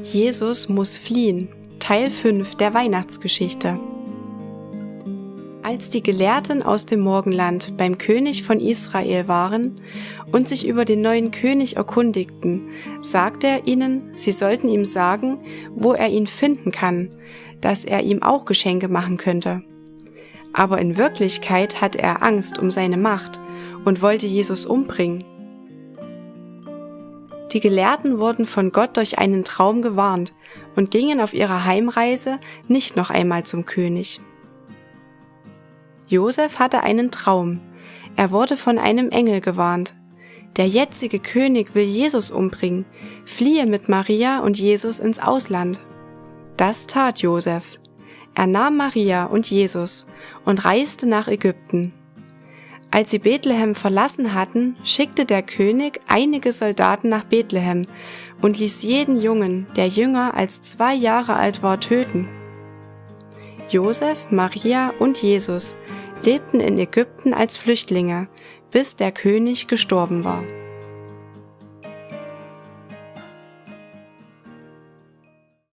Jesus muss fliehen. Teil 5 der Weihnachtsgeschichte. Als die Gelehrten aus dem Morgenland beim König von Israel waren und sich über den neuen König erkundigten, sagte er ihnen, sie sollten ihm sagen, wo er ihn finden kann, dass er ihm auch Geschenke machen könnte. Aber in Wirklichkeit hatte er Angst um seine Macht und wollte Jesus umbringen. Die Gelehrten wurden von Gott durch einen Traum gewarnt und gingen auf ihrer Heimreise nicht noch einmal zum König. Josef hatte einen Traum. Er wurde von einem Engel gewarnt. Der jetzige König will Jesus umbringen, fliehe mit Maria und Jesus ins Ausland. Das tat Josef. Er nahm Maria und Jesus und reiste nach Ägypten. Als sie Bethlehem verlassen hatten, schickte der König einige Soldaten nach Bethlehem und ließ jeden Jungen, der jünger als zwei Jahre alt war, töten. Josef, Maria und Jesus lebten in Ägypten als Flüchtlinge, bis der König gestorben war.